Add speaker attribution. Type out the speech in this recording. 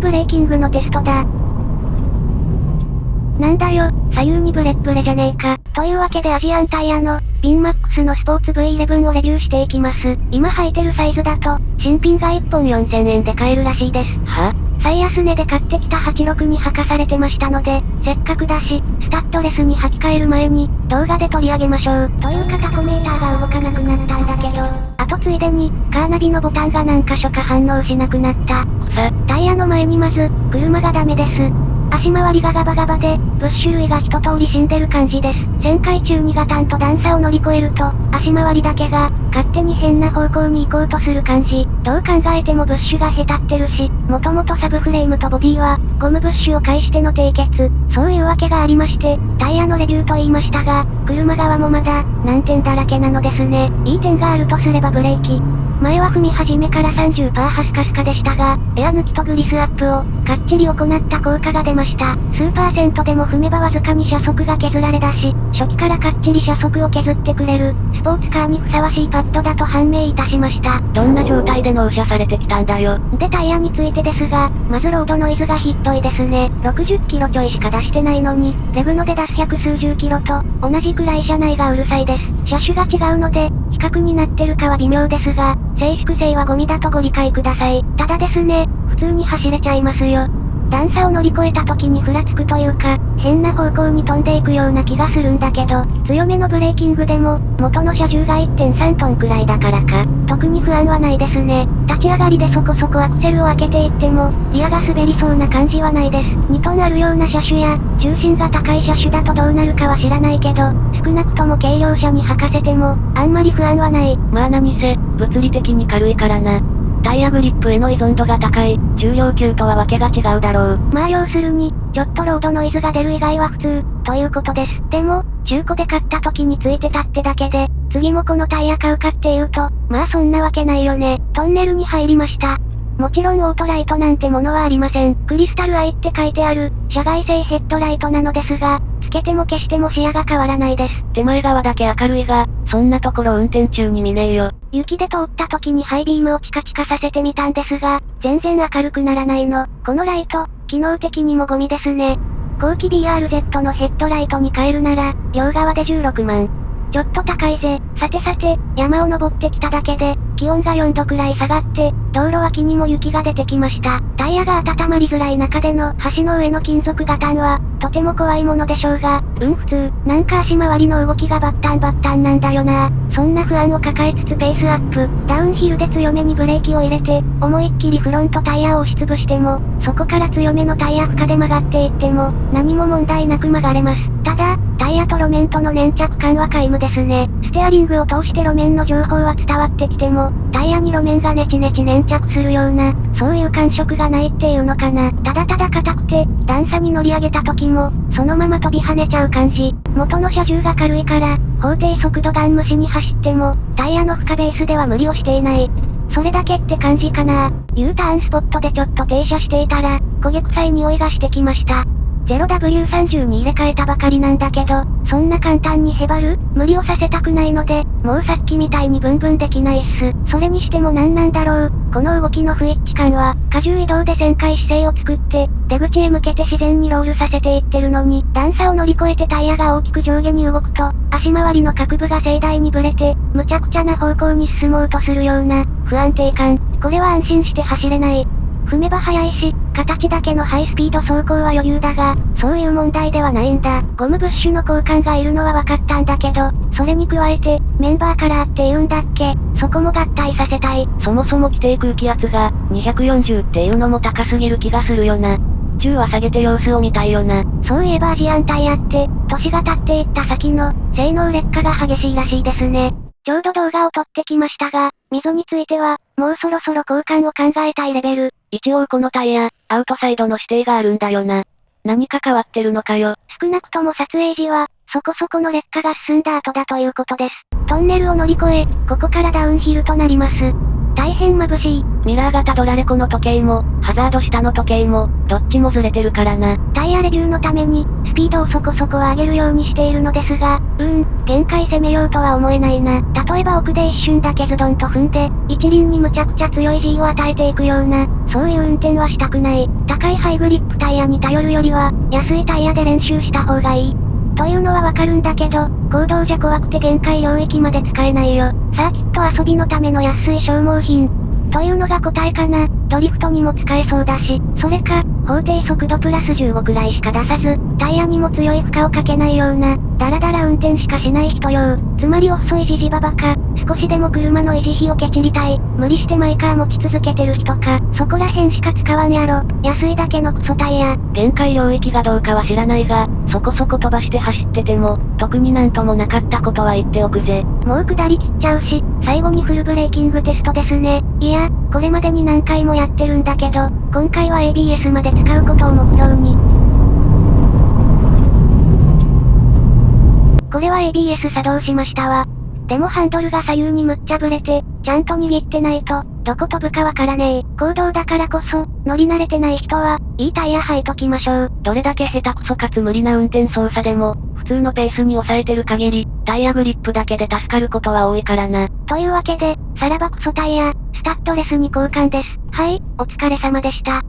Speaker 1: スブレーキングのテストだ。なんだよ、左右にブレッブレじゃねえか。というわけでアジアンタイヤの、ビンマックスのスポーツ V11 をレビューしていきます。今履いてるサイズだと、新品が1本4000円で買えるらしいです。
Speaker 2: は？
Speaker 1: 最安値で買ってきた86に履かされてましたので、せっかくだし、スタッドレスに履き替える前に、動画で取り上げましょう。というかタコメーターがついでに、カーナビのボタンが何箇所か反応しなくなった。タイヤの前にまず、車がダメです。足回りがガバガバで、ブッシュ類が一通り死んでる感じです。旋回中にガタンと段差を乗り越えると、足回りだけが、勝手に変な方向に行こうとする感じ。どう考えてもブッシュがへたってるし、もともとサブフレームとボディは、ゴムブッシュを介しての締結。そういうわけがありまして、タイヤのレビューと言いましたが、車側もまだ、難点だらけなのですね。いい点があるとすればブレーキ。前は踏み始めから30%ハスカスカでしたが、エア抜きとグリスアップを、かっちり行った効果が出ました。数パーセントでも踏めばわずかに車速が削られだし、初期からかっちり車速を削ってくれる、スポーツカーにふさわしいパッドだと判明いたしました。
Speaker 2: どんな状態で納車されてきたんだよ。
Speaker 1: でタイヤについてですが、まずロードノイズがひっどいですね。60キロちょいしか出してないのに、レブノで出す百数十キロと、同じくらい車内がうるさいです。車種が違うので、比較になってるかは微妙ですが、静粛性はゴミだとご理解ください。ただですね、普通に走れちゃいますよ。段差を乗り越えた時にふらつくというか、変な方向に飛んでいくような気がするんだけど、強めのブレーキングでも、元の車重が1.3トンくらいだからか、特に不安はないですね。立ち上がりでそこそこアクセルを開けていっても、リアが滑りそうな感じはないです。2トンあるような車種や、重心が高い車種だとどうなるかは知らないけど、少なくとも軽量車に履かせても、あんまり不安はない。
Speaker 2: まあ何せ、物理的に軽いからな。タイヤグリップへの依存度が高い、重量級とはわけが違うだろう。
Speaker 1: まあ要するに、ちょっとロードノイズが出る以外は普通、ということです。でも、中古で買った時についてたってだけで、次もこのタイヤ買うかっていうと、まあそんなわけないよね。トンネルに入りました。もちろんオートライトなんてものはありません。クリスタルアイって書いてある、社外製ヘッドライトなのですが、つけても消しても視野が変わらないです。
Speaker 2: 手前側だけ明るいが、そんなところ運転中に見ねえよ。
Speaker 1: 雪で通った時にハイビームをチカチカさせてみたんですが、全然明るくならないの。このライト、機能的にもゴミですね。後期 BRZ のヘッドライトに変えるなら、両側で16万。ちょっと高いぜ。さてさて、山を登ってきただけで、気温が4度くらい下がって、道路脇にも雪が出てきました。タイヤが温まりづらい中での橋の上の金属ガタンは、とても怖いものでしょうが、うん普通、なんか足回りの動きがバッタンバッタンなんだよな。そんな不安を抱えつつペースアップ、ダウンヒルで強めにブレーキを入れて、思いっきりフロントタイヤを押しつぶしても、そこから強めのタイヤ負荷で曲がっていっても、何も問題なく曲がれます。ただ、タイヤと路面との粘着感は皆無ですね。ステアリングを通して路面の情報は伝わってきても、タイヤに路面がネチネチ粘着するような、そういう感触がないっていうのかな。ただただ硬くて、段差に乗り上げた時も、そのまま飛び跳ねちゃう感じ。元の車重が軽いから、法定速度ガン無視に走っても、タイヤの負荷ベースでは無理をしていない。それだけって感じかな U ターンスポットでちょっと停車していたら、焦げ臭い匂いがしてきました。0W30 に入れ替えたばかりなんだけど、そんな簡単にへばる？無理をさせたくないので、もうさっきみたいにブンブンできないっす。それにしても何なんだろう？この動きの不一致感は、荷重移動で旋回姿勢を作って、出口へ向けて自然にロールさせていってるのに、段差を乗り越えてタイヤが大きく上下に動くと、足回りの角部が盛大にブレて、無茶苦茶な方向に進もうとするような、不安定感。これは安心して走れない。踏めば速いし、形だけのハイスピード走行は余裕だが、そういう問題ではないんだ。ゴムブッシュの交換がいるのは分かったんだけど、それに加えて、メンバーカラーって言うんだっけ？そこも合体させたい。
Speaker 2: そもそも規定空気圧が、240っていうのも高すぎる気がするよな。10は下げて様子を見たいよな。
Speaker 1: そういえばアジアンタイヤって、年が経っていった先の、性能劣化が激しいらしいですね。ちょうど動画を撮ってきましたが、溝については、もうそろそろ交換を考えたいレベル。
Speaker 2: 一応このタイヤ、アウトサイドの指定があるんだよな。何か変わってるのかよ。
Speaker 1: 少なくとも撮影時は、そこそこの劣化が進んだ後だということです。トンネルを乗り越え、ここからダウンヒルとなります。大変眩しい。
Speaker 2: ミラー型ドラレコの時計も、ハザード下の時計も、どっちもずれてるからな。
Speaker 1: タイヤレビューのために、スピードをそこそこ上げるようにしているのですが、うーん、限界攻めようとは思えないな。例えば奥で一瞬だけズドンと踏んで、一輪にむちゃくちゃ強い G を与えていくような、そういう運転はしたくない。高いハイグリップタイヤに頼るよりは、安いタイヤで練習した方がいい。というのはわかるんだけど、行動じゃ怖くて限界領域まで使えないよ。サーキット遊びのための安い消耗品。というのが答えかな。ドリフトにも使えそうだし、それか、法定速度プラス15くらいしか出さず、タイヤにも強い負荷をかけないような、ダラダラ運転しかしない人用。つまり遅いじじばばか、少しでも車の維持費をケチりたい。無理してマイカー持ち続けてる人か、そこら辺しか使わんやろ。安いだけのクソタイヤ。
Speaker 2: 限界領域がどうかは知らないが、そこそこ飛ばして走ってても、特になんともなかったことは言っておくぜ。
Speaker 1: もう下り切っちゃうし、最後にフルブレーキングテストですね。いや、これまでに何回もやってるんだけど、今回は ABS まで使うことを目標に。これは ABS 作動しましたわ。でもハンドルが左右にむっちゃぶれて、ちゃんと握ってないと、どこ飛ぶかわからねえ。行動だからこそ、乗り慣れてない人は、いいタイヤ履いときましょう。
Speaker 2: どれだけ下手くそかつ無理な運転操作でも、普通のペースに抑えてる限り、タイヤグリップだけで助かることは多いからな。
Speaker 1: というわけで、さらばクソタイヤ、スタッドレスに交換です。はい、お疲れ様でした。